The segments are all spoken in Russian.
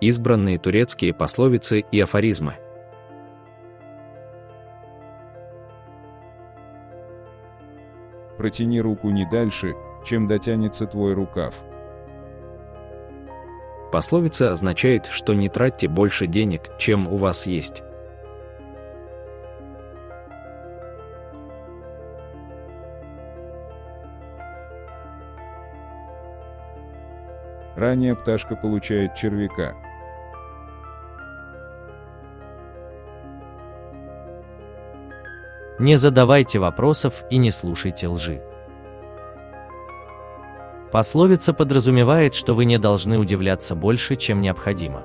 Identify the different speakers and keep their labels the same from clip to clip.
Speaker 1: Избранные турецкие пословицы и афоризмы.
Speaker 2: Протяни руку не дальше, чем дотянется твой рукав.
Speaker 1: Пословица означает, что не тратьте больше денег, чем у вас есть.
Speaker 2: Ранее пташка получает червяка.
Speaker 3: Не задавайте вопросов и не слушайте лжи. Пословица подразумевает, что вы не должны удивляться больше, чем необходимо.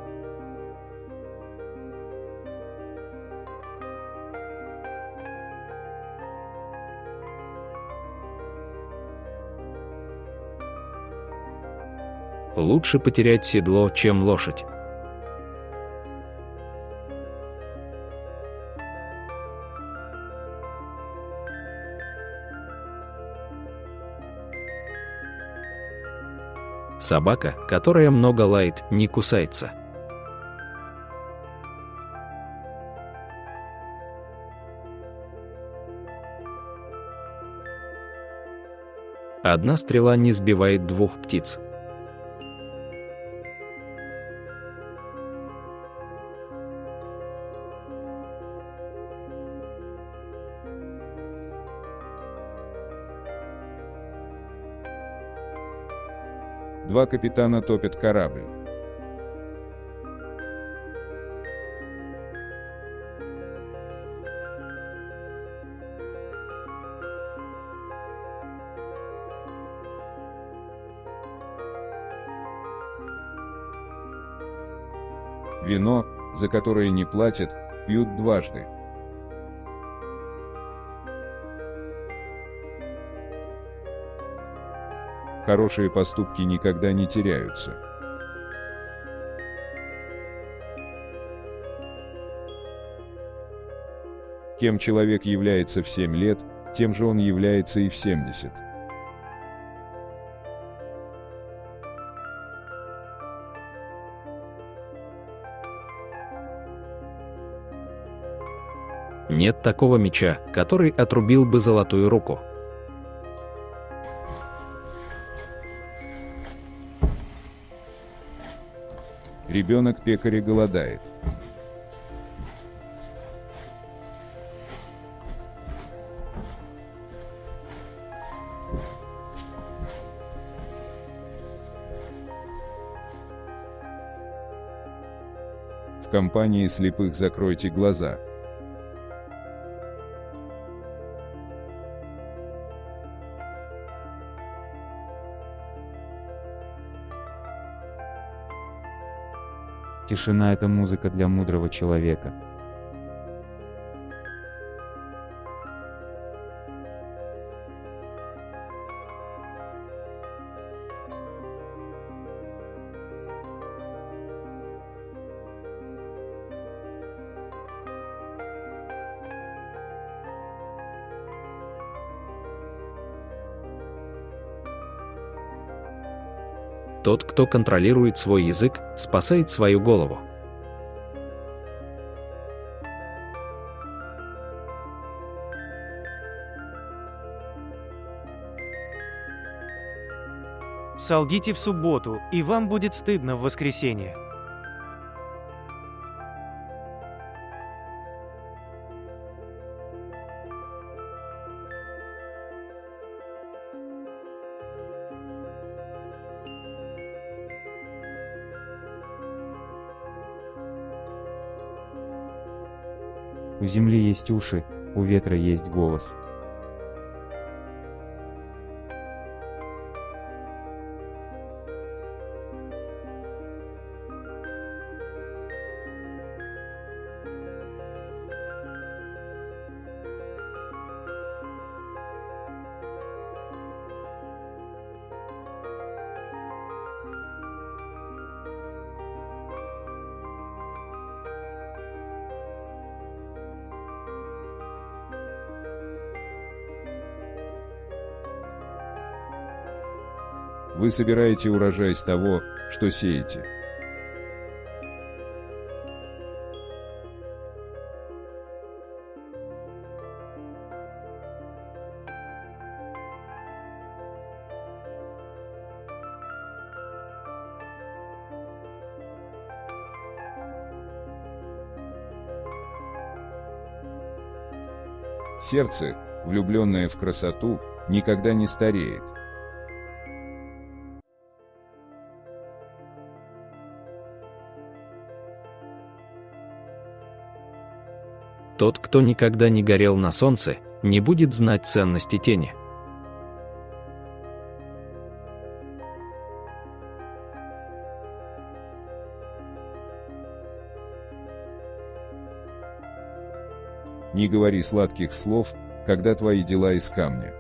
Speaker 1: Лучше потерять седло, чем лошадь. Собака, которая много лает, не кусается. Одна стрела не сбивает двух птиц.
Speaker 2: Два капитана топят корабль. Вино, за которое не платят, пьют дважды. Хорошие поступки никогда не теряются. Кем человек является в 7 лет, тем же он является и в 70.
Speaker 1: Нет такого меча, который отрубил бы золотую руку.
Speaker 2: Ребенок пекаря голодает. В компании слепых закройте глаза.
Speaker 4: Тишина – это музыка для мудрого человека.
Speaker 1: Тот, кто контролирует свой язык, спасает свою голову.
Speaker 5: Солгите в субботу, и вам будет стыдно в воскресенье.
Speaker 4: У земли есть уши, у ветра есть голос.
Speaker 2: вы собираете урожай с того, что сеете. Сердце, влюбленное в красоту, никогда не стареет.
Speaker 1: Тот, кто никогда не горел на солнце, не будет знать ценности тени.
Speaker 2: Не говори сладких слов, когда твои дела из камня.